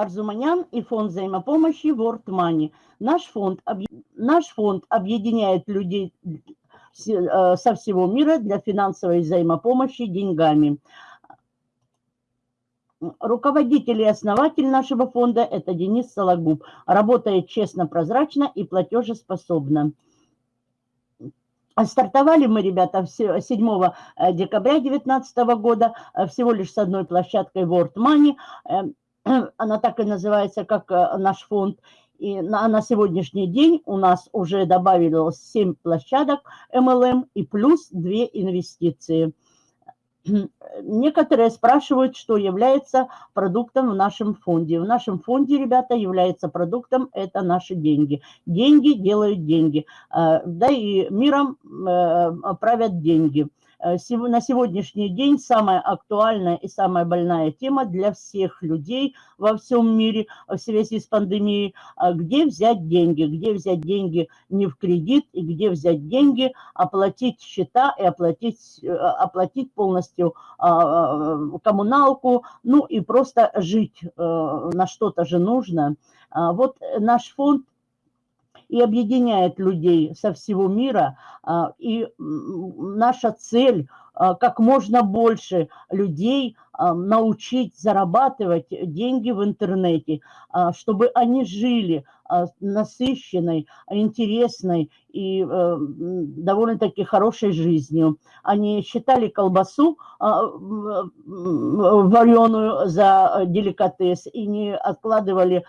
Арзуманян и фонд взаимопомощи World Money. Наш фонд, наш фонд объединяет людей э, со всего мира для финансовой взаимопомощи деньгами. Руководитель и основатель нашего фонда – это Денис Сологуб. Работает честно, прозрачно и платежеспособно. Стартовали мы, ребята, 7 э, декабря 2019 года э, всего лишь с одной площадкой World Money. Она так и называется, как наш фонд. И на, на сегодняшний день у нас уже добавилось 7 площадок MLM и плюс 2 инвестиции. Некоторые спрашивают, что является продуктом в нашем фонде. В нашем фонде, ребята, является продуктом – это наши деньги. Деньги делают деньги. А, да и миром э, правят деньги. Э, на сегодняшний день самая актуальная и самая больная тема для всех людей во всем мире в связи с пандемией, а где взять деньги, где взять деньги не в кредит, и где взять деньги, оплатить счета и оплатить, э, оплатить полностью а, а, коммуналку, ну и просто жить э, на что-то же нужно. Вот наш фонд и объединяет людей со всего мира. А, и наша цель а, как можно больше людей а, научить зарабатывать деньги в интернете, чтобы они жили насыщенной, интересной и э, довольно-таки хорошей жизнью. Они считали колбасу вареную за деликатес и не откладывали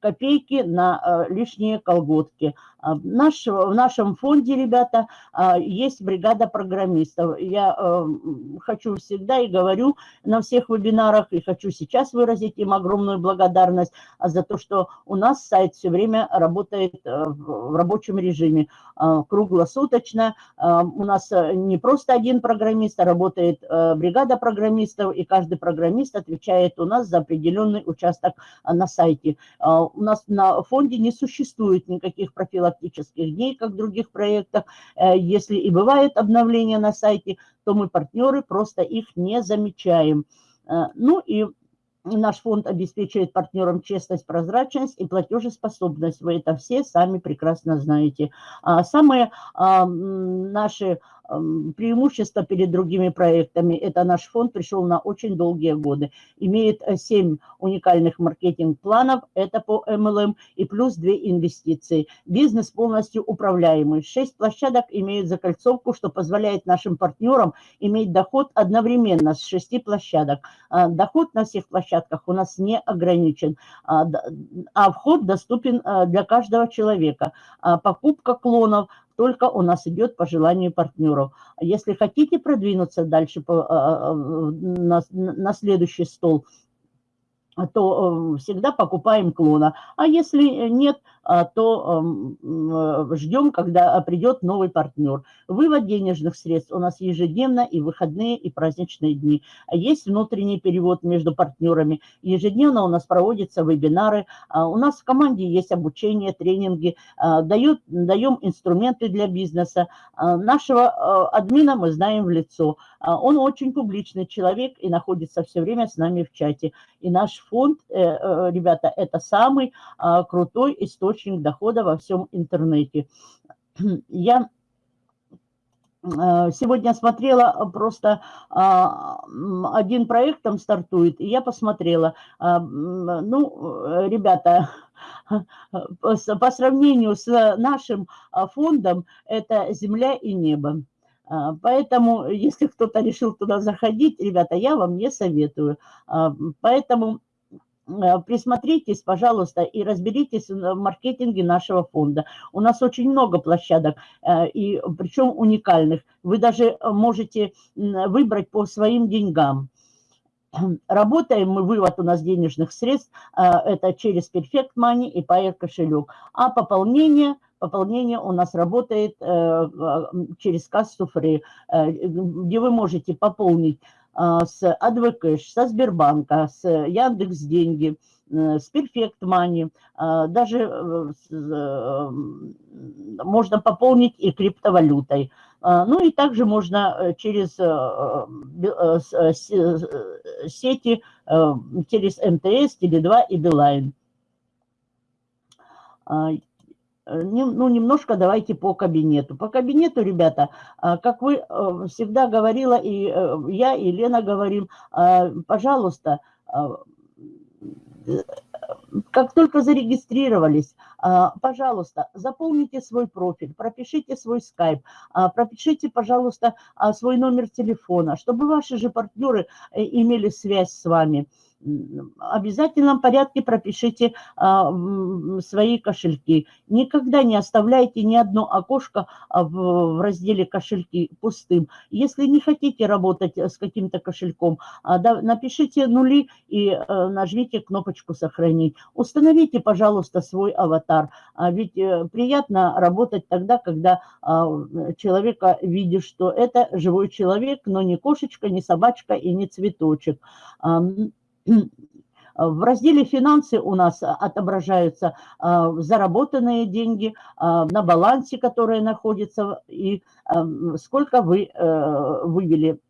копейки на лишние колготки. Наш, в нашем фонде, ребята, есть бригада программистов. Я э, хочу всегда и говорю на всех вебинарах, и хочу сейчас выразить им огромную благодарность за то, что у нас сайт все время работает э, в рабочем режиме, э, круглосуточно. У нас не просто один программист, а работает бригада программистов, и каждый программист отвечает у нас за определенный участок на сайте. У нас на фонде не существует никаких профилактических дней, как в других проектах. Если и бывает обновление на сайте, то мы партнеры просто их не замечаем. Ну и Наш фонд обеспечивает партнерам честность, прозрачность и платежеспособность. Вы это все сами прекрасно знаете. А самые а, наши преимущество перед другими проектами. Это наш фонд пришел на очень долгие годы. Имеет 7 э, уникальных маркетинг-планов, это по MLM, и плюс 2 инвестиции. Бизнес полностью управляемый. 6 площадок имеют закольцовку, что позволяет нашим партнерам иметь доход одновременно с 6 площадок. А, доход на всех площадках у нас не ограничен, а, а вход доступен э, для каждого человека. Покупка клонов – только у нас идет по желанию партнеров. Если хотите продвинуться дальше по, а, а, на, на следующий стол, то э, всегда покупаем клона. А если нет, а, то э, ждем, когда придет новый партнер. Вывод денежных средств у нас ежедневно и выходные, и праздничные дни. Есть внутренний перевод между партнерами. Ежедневно у нас проводятся вебинары. А, у нас в команде есть обучение, тренинги. А, дают, даем инструменты для бизнеса. Нашего админа мы знаем в лицо. Он очень публичный человек и находится все время с нами в чате. И наш фонд, э, э, ребята, это самый крутой источник источник дохода во всем интернете. Я э, Сегодня смотрела просто а, один проект там стартует, и я посмотрела. А, ну, ребята, по сравнению с нашим а, фондом, это земля и небо. Поэтому, если кто-то решил туда заходить, ребята, я вам не советую. Поэтому Э, присмотритесь, пожалуйста, и разберитесь в маркетинге нашего фонда. У нас очень много площадок, э, и причем уникальных. Вы даже можете выбрать по своим деньгам. Работаем мы, вывод у нас денежных средств, э, это через Perfect Money и Pair кошелек. А пополнение, пополнение у нас работает через кассу Free, где вы можете пополнить с Адвокэш, со Сбербанка, с Яндекс Деньги, э, с Perfect Money, а, даже э, э, можно пополнить и криптовалютой. Ну и также можно через сети, через МТС, Теле2 и Билайн. Ну, немножко давайте по кабинету. По кабинету, ребята, как вы всегда говорила, и я, и Лена говорим, пожалуйста, как только зарегистрировались, пожалуйста, заполните свой профиль, пропишите свой скайп, пропишите, пожалуйста, свой номер телефона, чтобы ваши же партнеры э, имели связь с вами обязательном порядке пропишите а, свои кошельки. Никогда не оставляйте ни одно окошко а, в, разделе кошельки пустым. Если не хотите работать с каким-то кошельком, а, напишите нули и а, нажмите кнопочку «Сохранить». Установите, пожалуйста, свой аватар. Ведь а, приятно работать тогда, когда человека видишь, что это живой человек, но не кошечка, не собачка и не цветочек. В разделе «Финансы» у нас отображаются а, заработанные деньги на балансе, которые находятся, и сколько вы э, вывели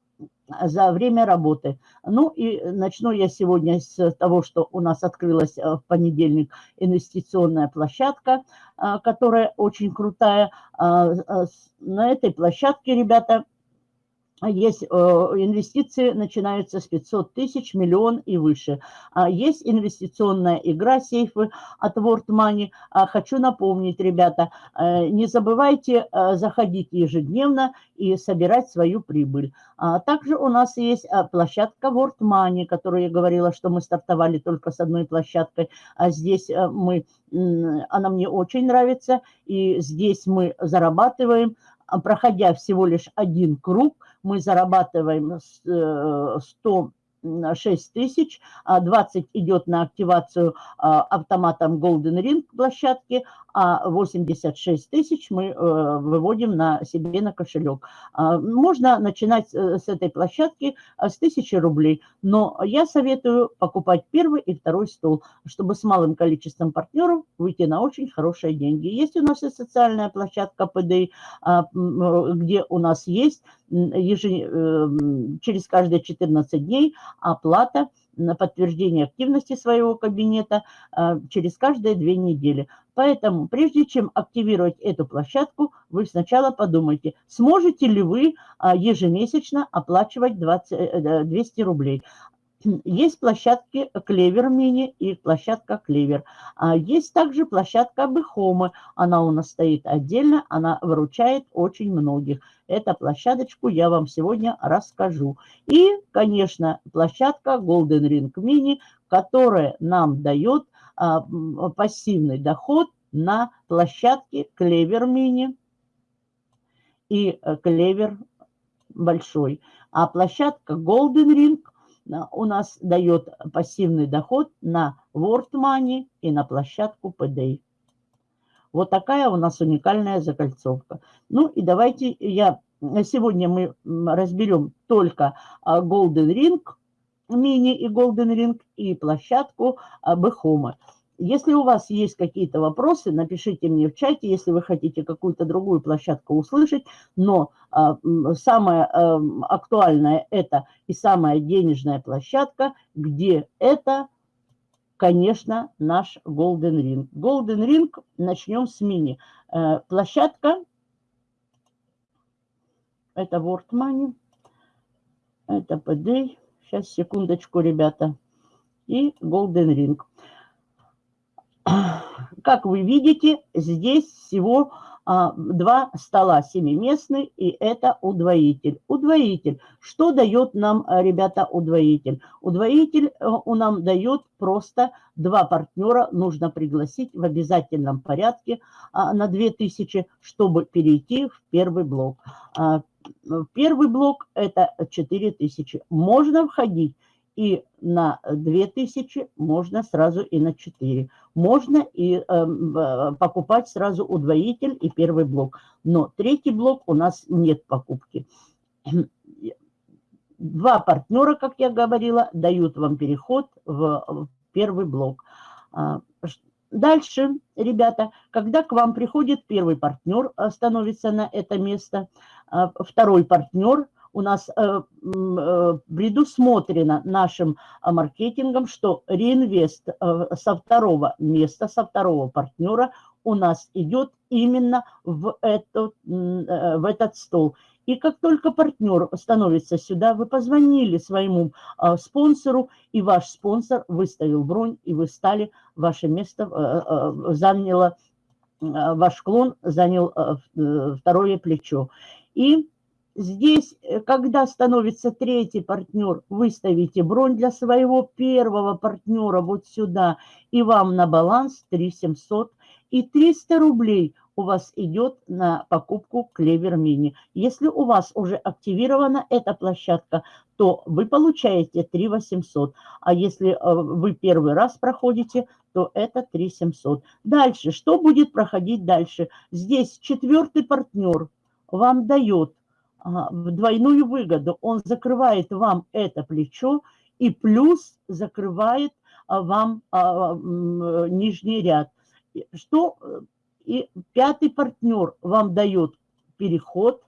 за время работы. Ну и начну я сегодня с того, что у нас открылась в понедельник инвестиционная площадка, которая очень крутая. На этой площадке, ребята, есть э, инвестиции, начинаются с 500 тысяч, миллион и выше. А есть инвестиционная игра сейфы от World Money. А хочу напомнить, ребята, э, не забывайте э, заходить ежедневно и собирать свою прибыль. А также у нас есть площадка World Money, которую я говорила, что мы стартовали только с одной площадкой. А здесь мы, она мне очень нравится, и здесь мы зарабатываем проходя всего лишь один круг, мы зарабатываем 100 6 тысяч, 20 идет на активацию а, автоматом Golden Ring площадки, а 86 тысяч мы э, выводим на себе на кошелек. А, можно начинать э, с этой площадки а, с 1000 рублей, но я советую покупать первый и второй стол, чтобы с малым количеством партнеров выйти на очень хорошие деньги. Есть у нас и социальная площадка PDI, где у нас есть ежед... через каждые 14 дней оплата на подтверждение активности своего кабинета а, через каждые две недели. Поэтому, прежде чем активировать эту площадку, вы сначала подумайте, сможете ли вы а, ежемесячно оплачивать 20, 200 э, рублей. Есть площадки Клевер Мини и площадка Клевер. А есть также площадка Бехомы. Она у нас стоит отдельно, она выручает очень многих. Эту площадочку я вам сегодня расскажу. И, конечно, площадка Golden Ring Mini, которая нам дает а, пассивный доход на площадке Клевер Мини и Клевер Большой. А площадка Golden Ring – у нас дает пассивный доход на World Money и на площадку PDA. Вот такая у нас уникальная закольцовка. Ну и давайте я... Сегодня мы разберем только а, Golden Ring, мини и Golden Ring и площадку Бехома. Если у вас есть какие-то вопросы, напишите мне в чате, если вы хотите какую-то другую площадку услышать. Но а, самое а, актуальное это и самая денежная площадка, где это, конечно, наш Golden Ring. Golden Ring начнем с мини. А, площадка, это World Money, это PD. Сейчас, секундочку, ребята. И Golden Ring. Как вы видите, здесь всего два стола семиместный, и это удвоитель. Удвоитель. Что дает нам, а, ребята, удвоитель? Удвоитель э, у нам дает просто два партнера нужно пригласить в обязательном порядке а, на 2000, чтобы перейти в первый блок. Первый блок это 4000. Можно входить и на 2000, можно сразу и на 4. Можно и эм, э, покупать сразу удвоитель и первый блок. Но третий блок у нас нет покупки. Два партнера, как я говорила, дают вам переход в, первый блок. А, дальше, ребята, когда к вам приходит первый партнер, становится на это место, второй партнер – у нас э, э, предусмотрено нашим э, маркетингом, что реинвест со второго места, со второго партнера у нас идет именно в этот, в этот стол. И как только партнер становится сюда, вы позвонили своему спонсору, и ваш спонсор выставил бронь, и вы стали, ваше место заняло, ваш клон занял второе плечо. И Здесь, э, когда становится третий партнер, вы ставите бронь для своего первого партнера вот сюда, и вам на баланс 3700. И 300 рублей у вас идет на покупку Клевер Мини. Если у вас уже активирована эта площадка, то вы получаете 3800. А если э, вы первый раз проходите, то это 3700. Дальше, что будет проходить дальше? Здесь четвертый партнер вам дает двойную выгоду. Он закрывает вам это плечо и плюс закрывает а, вам а, нижний ряд. Что и пятый партнер вам дает переход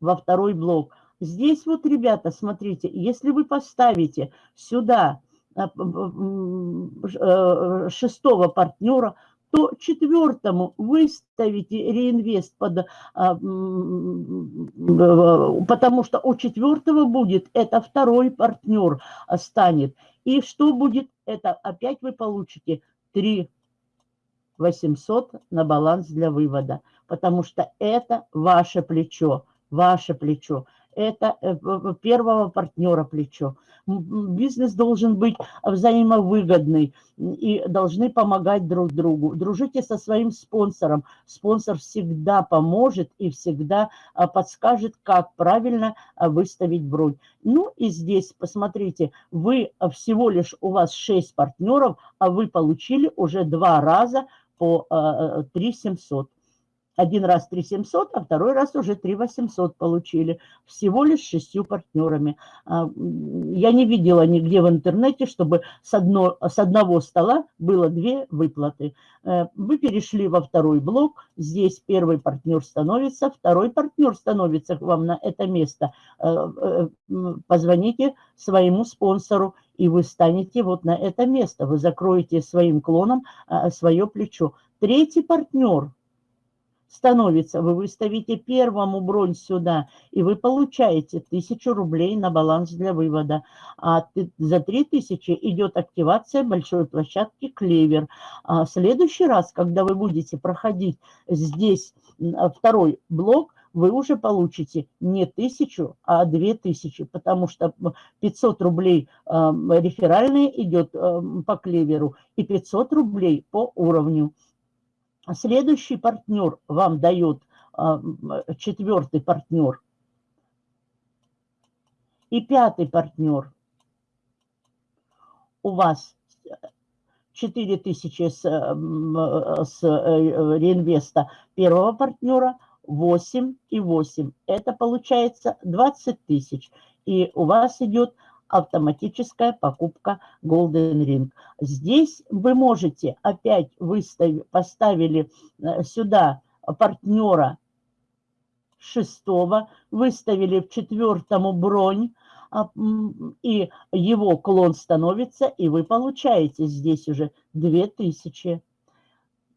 во второй блок. Здесь вот, ребята, смотрите, если вы поставите сюда а, э, шестого партнера, то четвертому выставите реинвест, под, а, потому что у четвертого будет, это второй партнер станет. И что будет? Это опять вы получите 3 800 на баланс для вывода, потому что это ваше плечо, ваше плечо это э, первого партнера плечо. Бизнес должен быть взаимовыгодный и должны помогать друг другу. Дружите со своим спонсором. Спонсор всегда поможет и всегда а, подскажет, как правильно а, выставить бронь. Ну и здесь, посмотрите, вы всего лишь, у вас 6 партнеров, а вы получили уже два раза по 3 700. Один раз 3 700, а второй раз уже 3 800 получили. Всего лишь шестью партнерами. А, я не видела нигде в интернете, чтобы с, одно, с одного стола было две выплаты. Э, вы перешли во второй блок. Здесь первый партнер становится, второй партнер становится к вам на это место. Э, э, позвоните своему спонсору, и вы станете вот на это место. Вы закроете своим клоном свое плечо. Третий партнер – становится, вы выставите первому бронь сюда, и вы получаете 1000 рублей на баланс для вывода. А за 3000 идет активация большой площадки «Клевер». А в следующий раз, когда вы будете проходить здесь второй блок, вы уже получите не тысячу, а две тысячи, потому что 500 рублей э, реферальные идет э, по клеверу и 500 рублей по уровню. Следующий партнер вам дает, а, четвертый партнер. И пятый партнер. У вас 4000 с, с э, реинвеста первого партнера, 8 и 8. Это получается 20 тысяч. И у вас идет автоматическая покупка Golden Ring. Здесь вы можете опять выставить, поставили э, сюда партнера шестого, выставили в четвертому бронь, а, и его клон становится, и вы получаете здесь уже 2000.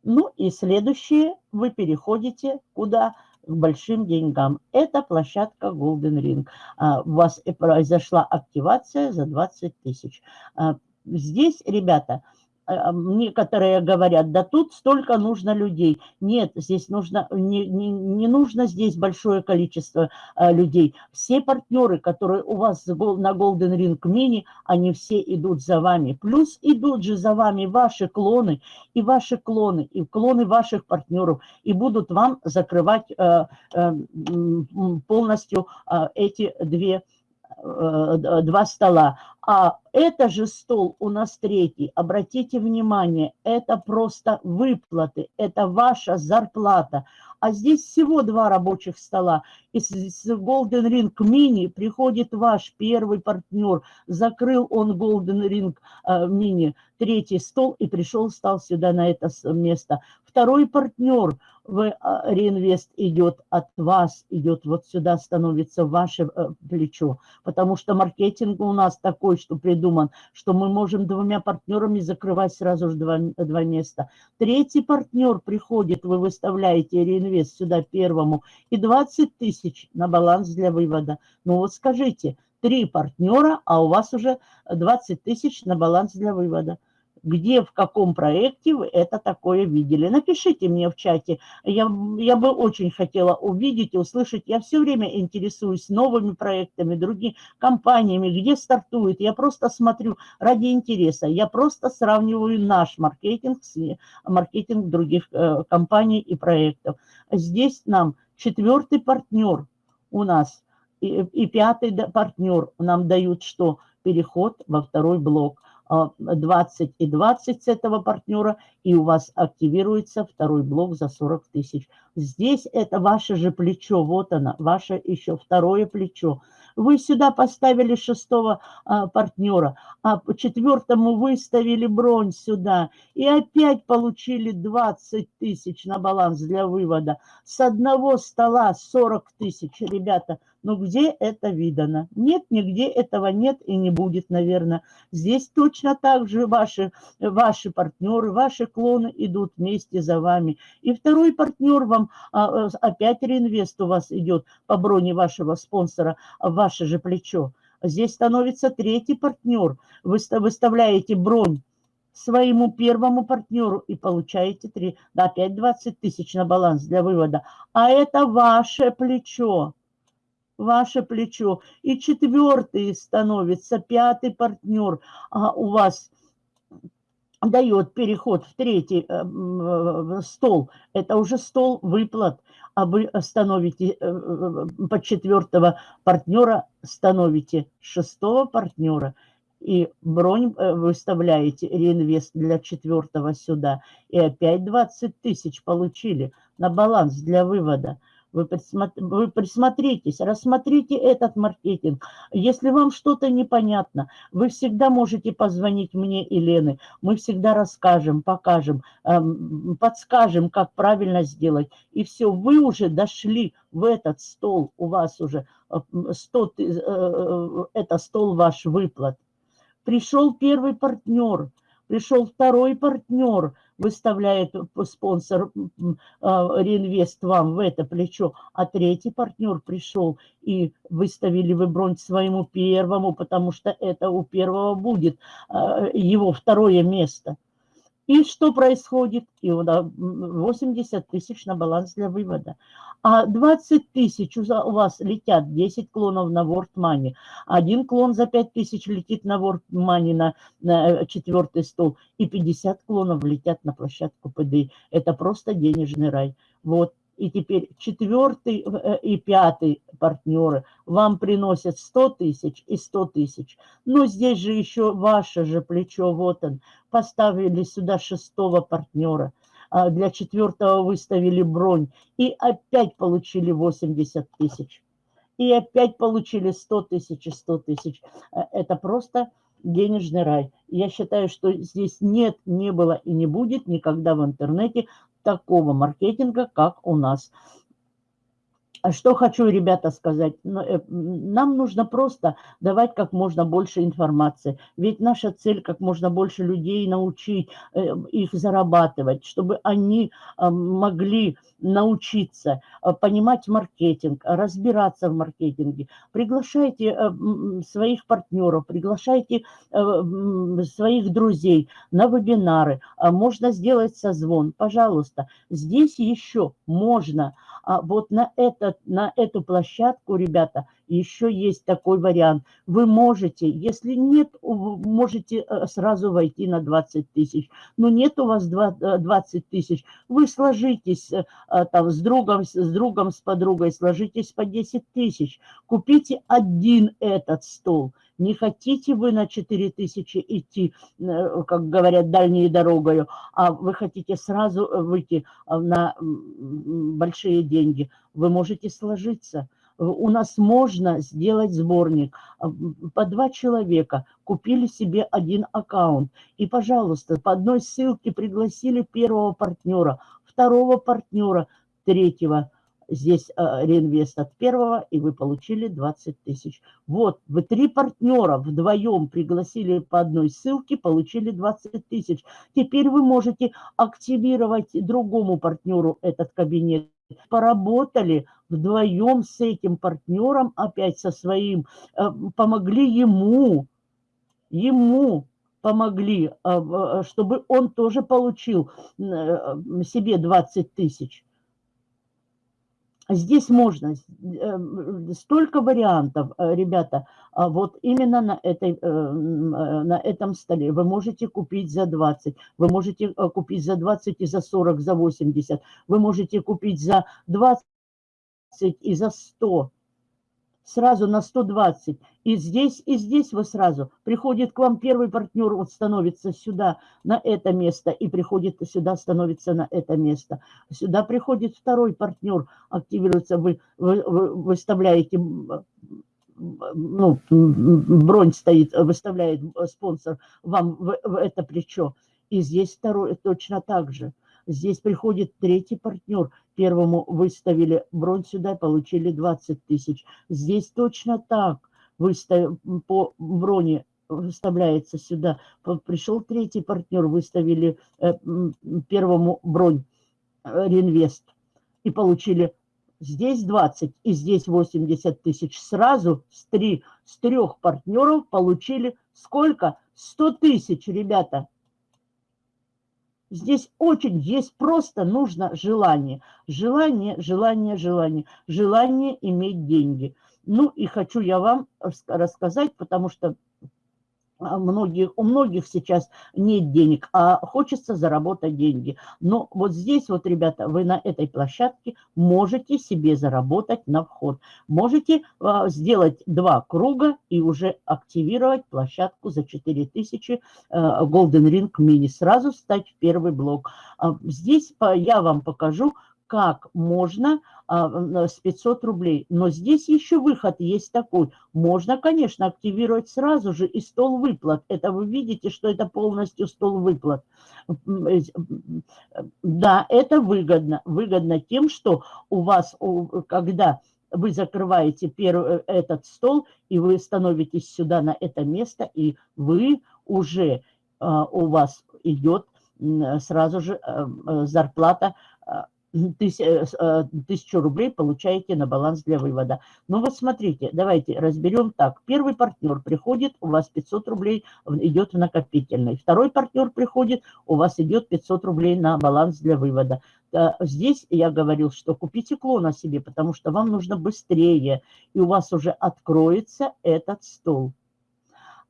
Ну и следующее вы переходите куда? К большим деньгам. Это площадка Golden Ring. А, у вас произошла активация за 20 тысяч. А, здесь, ребята, некоторые говорят, да тут столько нужно людей. Нет, здесь нужно, не, не, не нужно здесь большое количество а, людей. Все партнеры, которые у вас на Golden Ring Mini, они все идут за вами. Плюс идут же за вами ваши клоны, и ваши клоны, и клоны ваших партнеров, и будут вам закрывать а, а, полностью а, эти две Э, два стола. А это же стол у нас третий. Обратите внимание, это просто выплаты, это ваша зарплата. а здесь всего два рабочих стола. Из Golden Ring Mini приходит ваш первый партнер, закрыл он Golden Ring э, Mini, третий стол и пришел, стал сюда на это место. Второй партнер – вы, а, реинвест идет от вас, идет вот сюда, становится ваше э, плечо. Потому что маркетинг у нас такой, что придуман, что мы можем двумя партнерами закрывать сразу же два, два места. Третий партнер приходит, вы выставляете реинвест сюда первому, и 20 тысяч на баланс для вывода. Ну вот скажите, три партнера, а у вас уже 20 тысяч на баланс для вывода где, в каком проекте вы это такое видели. Напишите мне в чате. Я, я бы очень хотела увидеть и услышать. Я все время интересуюсь новыми проектами, другими компаниями, где стартует. Я просто смотрю ради интереса. Я просто сравниваю наш маркетинг с маркетинг других э, компаний и проектов. Здесь нам четвертый партнер у нас и, и пятый партнер нам дают что? Переход во второй блок. 20 и 20 с этого партнера, и у вас активируется второй блок за 40 тысяч. Здесь это ваше же плечо, вот оно, ваше еще второе плечо. Вы сюда поставили шестого а, партнера, а по четвертому выставили бронь сюда, и опять получили 20 тысяч на баланс для вывода. С одного стола 40 тысяч, ребята – но где это видано? Нет, нигде этого нет и не будет, наверное. Здесь точно так же ваши, ваши партнеры, ваши клоны идут вместе за вами. И второй партнер вам, а, опять реинвест у вас идет по броне вашего спонсора, в ваше же плечо. Здесь становится третий партнер. Вы выставляете бронь своему первому партнеру и получаете 3, да, опять 20 тысяч на баланс для вывода. А это ваше плечо ваше плечо. И четвертый становится, пятый партнер а у вас дает переход в третий э, стол. Это уже стол выплат. А вы становите э, э, под четвертого партнера, становите шестого партнера и бронь выставляете, реинвест для четвертого сюда, и опять 20 тысяч получили на баланс для вывода. Вы, вы присмотритесь, рассмотрите этот маркетинг. Если вам что-то непонятно, вы всегда можете позвонить мне и Лены. Мы всегда расскажем, покажем, эм, подскажем, как правильно сделать. И все, вы уже дошли в этот стол, у вас уже 100, э, э, это стол ваш выплат. Пришел первый партнер, пришел второй партнер, выставляет спонсор а, реинвест вам в это плечо, а третий партнер пришел и выставили вы бронь своему первому, потому что это у первого будет а, его второе место. И что происходит? И 80 тысяч на баланс для вывода. А 20 тысяч у вас летят, 10 клонов на World Money. Один клон за 5 тысяч летит на World Money на, на э, четвертый стол. И 50 клонов летят на площадку ПДИ. Это просто денежный рай. Вот и теперь четвертый э, и пятый партнеры вам приносят 100 тысяч и 100 тысяч. Но здесь же еще ваше же плечо, вот он, поставили сюда шестого партнера, а для четвертого выставили бронь и опять получили 80 тысяч. И опять получили 100 тысяч и 100 тысяч. Э, это просто денежный рай. Я считаю, что здесь нет, не было и не будет никогда в интернете такого маркетинга, как у нас. А что хочу, ребята, сказать. Ну, э, нам нужно просто давать как можно больше информации. Ведь наша цель как можно больше людей научить э, их зарабатывать, чтобы они э, могли научиться понимать маркетинг, разбираться в маркетинге. Приглашайте своих партнеров, приглашайте своих друзей на вебинары. Можно сделать созвон, пожалуйста. Здесь еще можно а вот на, этот, на эту площадку, ребята, еще есть такой вариант. Вы можете, если нет, можете э, сразу войти на 20 тысяч. Но нет у вас 20 э, тысяч, вы сложитесь э, там с другом, с другом, с подругой, сложитесь по 10 тысяч. Купите один этот стол. Не хотите вы на 4 тысячи идти, э, как говорят, дальней дорогой, а вы хотите сразу выйти на большие деньги. Вы можете сложиться у нас можно сделать сборник. По два человека купили себе один аккаунт. И, пожалуйста, по одной ссылке пригласили первого партнера, второго партнера, третьего. Здесь э, реинвест от первого, и вы получили 20 тысяч. Вот, вы три партнера вдвоем пригласили по одной ссылке, получили 20 тысяч. Теперь вы можете активировать другому партнеру этот кабинет поработали вдвоем с этим партнером, опять со своим, э, помогли ему, ему помогли, э, чтобы он тоже получил себе 20 тысяч. Здесь можно, столько вариантов, ребята, а вот именно на, этой, на этом столе. Вы можете купить за 20, вы можете купить за 20 и за 40, за 80, вы можете купить за 20 и за 100, сразу на 120. И здесь, и здесь вы сразу. Приходит к вам первый партнер, вот становится сюда, на это место, и приходит сюда, становится на это место. Сюда приходит второй партнер, активируется, вы, вы, вы выставляете, ну, бронь стоит, выставляет спонсор вам в, в это плечо. И здесь второй точно так же. Здесь приходит третий партнер. Первому выставили бронь сюда, получили 20 тысяч. Здесь точно так. Выстав... По броне выставляется сюда. Пришел третий партнер, выставили э, первому бронь, э, реинвест. И получили здесь 20 и здесь 80 тысяч. Сразу с, три, с трех партнеров получили сколько? 100 тысяч, ребята. Здесь очень есть просто нужно желание. Желание, желание, желание. Желание иметь деньги. Ну и хочу я вам рассказать, потому что многих, у многих сейчас нет денег, а хочется заработать деньги. Но вот здесь вот, ребята, вы на этой площадке можете себе заработать на вход. Можете а, сделать два круга и уже активировать площадку за 4000 а, Golden Ring Mini. Сразу стать в первый блок. А, здесь по, я вам покажу, как можно а, с 500 рублей. Но здесь еще выход есть такой. Можно, конечно, активировать сразу же и стол выплат. Это вы видите, что это полностью стол выплат. Да, это выгодно. Выгодно тем, что у вас, когда вы закрываете первый, э, этот стол, и вы становитесь сюда на это место, и вы уже, а, у вас идет сразу же э, зарплата э, тысячу рублей получаете на баланс для вывода. Ну вот смотрите, давайте разберем так. Первый партнер приходит, у вас 500 рублей идет в накопительный. Второй партнер приходит, у вас идет 500 рублей на баланс для вывода. Э, здесь я говорил, что купите клона себе, потому что вам нужно быстрее, и у вас уже откроется этот стол.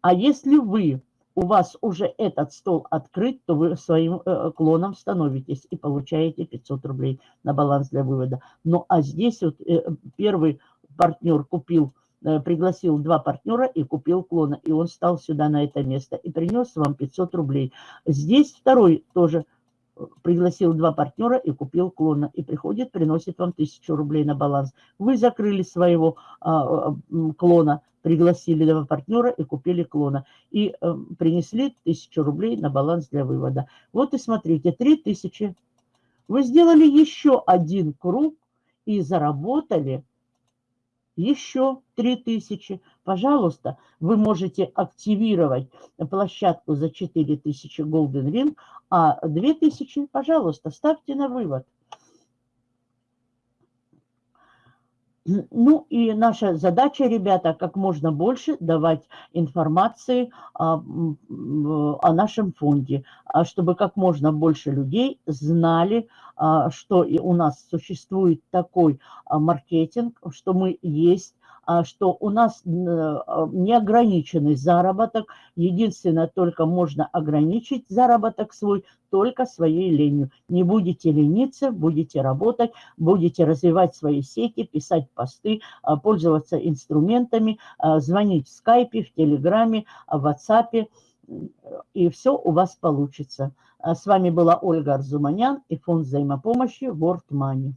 А если вы у вас уже этот стол открыт, то вы своим э, клоном становитесь и получаете 500 рублей на баланс для вывода. Ну, а здесь вот э, первый партнер купил, э, пригласил два партнера и купил клона, и он стал сюда на это место и принес вам 500 рублей. Здесь второй тоже пригласил два партнера и купил клона, и приходит, приносит вам 1000 рублей на баланс. Вы закрыли своего а, клона, пригласили два партнера и купили клона. И э, принесли тысячу рублей на баланс для вывода. Вот и смотрите, три тысячи. Вы сделали еще один круг и заработали еще три тысячи. Пожалуйста, вы можете активировать площадку за 4000 Golden Ring, а 2000, пожалуйста, ставьте на вывод. Ну и наша задача, ребята, как можно больше давать информации о, о нашем фонде, а чтобы как можно больше людей знали, а, что у нас существует такой а, маркетинг, что мы есть, что у нас неограниченный заработок. Единственное, только можно ограничить заработок свой только своей ленью. Не будете лениться, будете работать, будете развивать свои сети, писать посты, а, пользоваться инструментами, а, звонить в скайпе, в телеграме, в ватсапе, и все у вас получится. А с вами была Ольга Арзуманян и фонд взаимопомощи World Money.